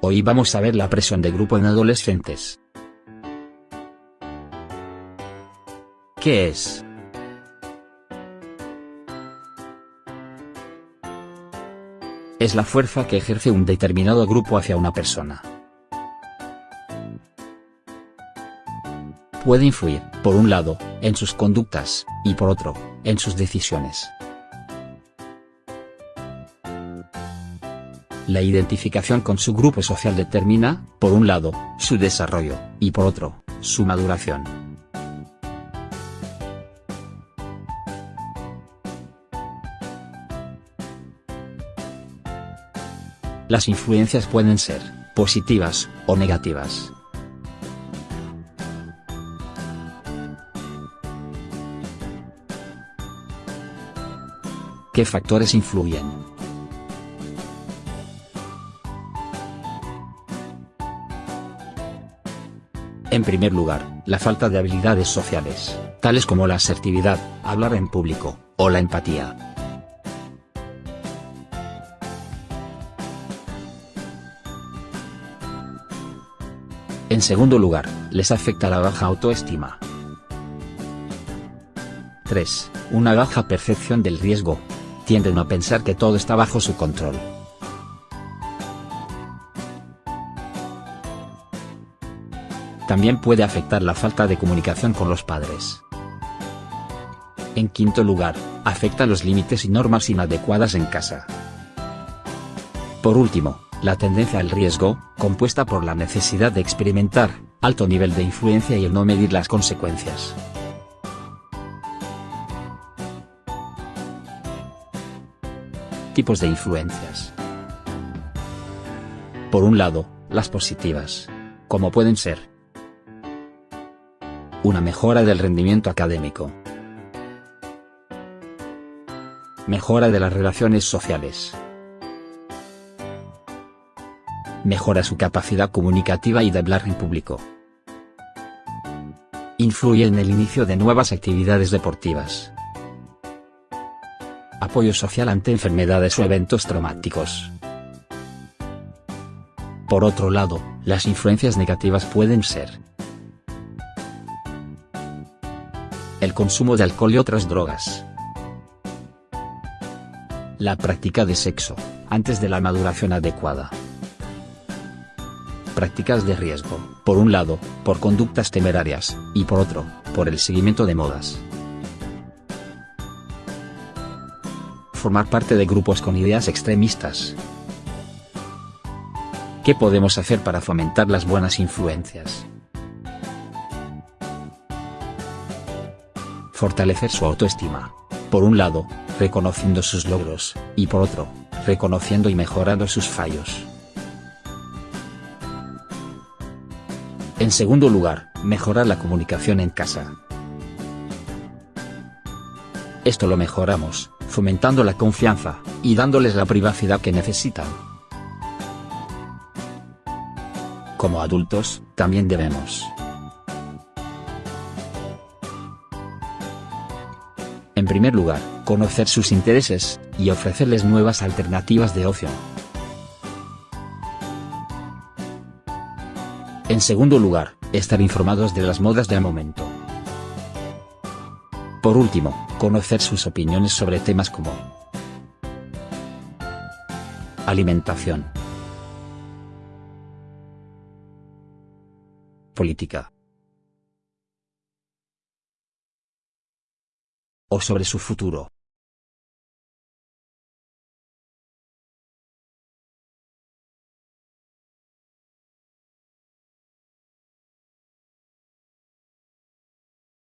Hoy vamos a ver la presión de grupo en adolescentes. ¿Qué es? Es la fuerza que ejerce un determinado grupo hacia una persona. Puede influir, por un lado, en sus conductas, y por otro, en sus decisiones. La identificación con su grupo social determina, por un lado, su desarrollo, y por otro, su maduración. Las influencias pueden ser, positivas, o negativas. ¿Qué factores influyen? En primer lugar, la falta de habilidades sociales, tales como la asertividad, hablar en público, o la empatía. En segundo lugar, les afecta la baja autoestima. 3. Una baja percepción del riesgo. Tienden a pensar que todo está bajo su control. También puede afectar la falta de comunicación con los padres. En quinto lugar, afecta los límites y normas inadecuadas en casa. Por último, la tendencia al riesgo, compuesta por la necesidad de experimentar, alto nivel de influencia y el no medir las consecuencias. Tipos de influencias. Por un lado, las positivas. Como pueden ser una mejora del rendimiento académico. Mejora de las relaciones sociales. Mejora su capacidad comunicativa y de hablar en público. Influye en el inicio de nuevas actividades deportivas. Apoyo social ante enfermedades o eventos traumáticos. Por otro lado, las influencias negativas pueden ser el consumo de alcohol y otras drogas. La práctica de sexo, antes de la maduración adecuada. Prácticas de riesgo, por un lado, por conductas temerarias, y por otro, por el seguimiento de modas. Formar parte de grupos con ideas extremistas. ¿Qué podemos hacer para fomentar las buenas influencias? Fortalecer su autoestima. Por un lado, reconociendo sus logros, y por otro, reconociendo y mejorando sus fallos. En segundo lugar, mejorar la comunicación en casa. Esto lo mejoramos, fomentando la confianza, y dándoles la privacidad que necesitan. Como adultos, también debemos primer lugar, conocer sus intereses, y ofrecerles nuevas alternativas de ocio. En segundo lugar, estar informados de las modas del momento. Por último, conocer sus opiniones sobre temas como alimentación, política, o sobre su futuro.